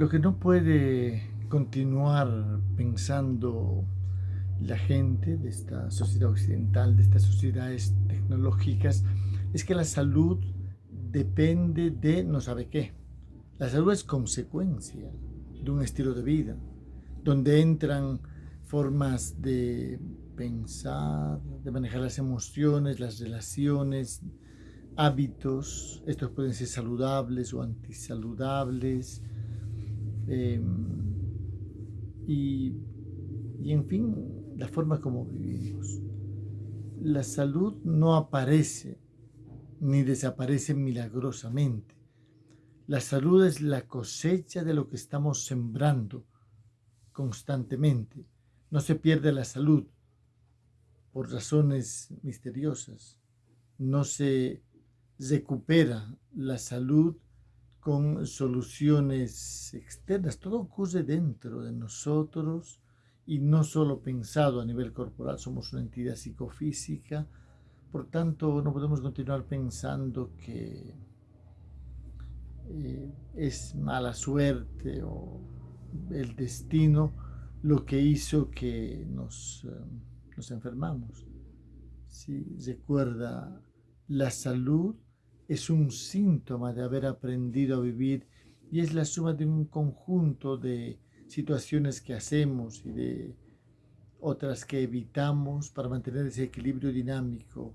Lo que no puede continuar pensando la gente de esta sociedad occidental, de estas sociedades tecnológicas, es que la salud depende de no sabe qué. La salud es consecuencia de un estilo de vida, donde entran formas de pensar, de manejar las emociones, las relaciones, hábitos, estos pueden ser saludables o antisaludables, em, y, y en fin, la forma como vivimos. La salud no aparece ni desaparece milagrosamente. La salud es la cosecha de lo que estamos sembrando constantemente. No se pierde la salud por razones misteriosas. No se recupera la salud con soluciones externas. Todo ocurre dentro de nosotros y no solo pensado a nivel corporal. Somos una entidad psicofísica. Por tanto, no podemos continuar pensando que eh, es mala suerte o el destino lo que hizo que nos, eh, nos enfermamos. Si recuerda, la salud es un síntoma de haber aprendido a vivir y es la suma de un conjunto de situaciones que hacemos y de otras que evitamos para mantener ese equilibrio dinámico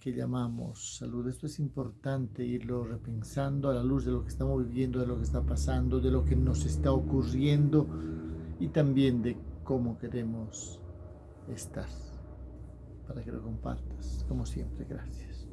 que llamamos salud. Esto es importante irlo repensando a la luz de lo que estamos viviendo, de lo que está pasando, de lo que nos está ocurriendo y también de cómo queremos estar. Para que lo compartas, como siempre, gracias.